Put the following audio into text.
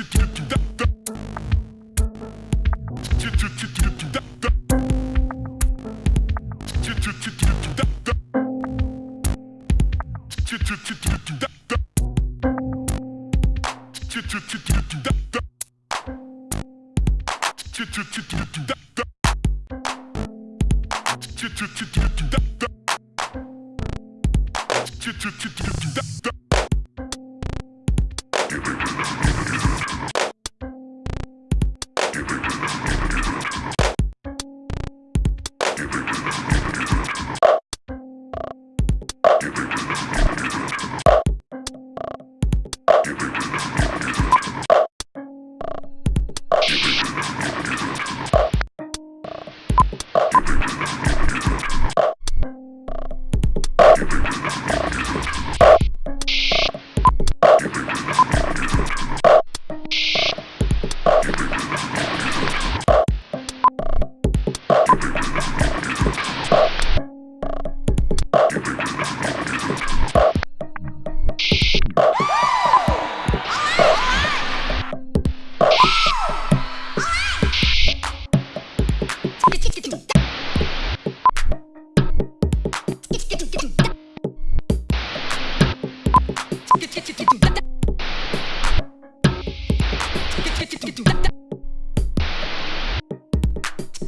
Ah!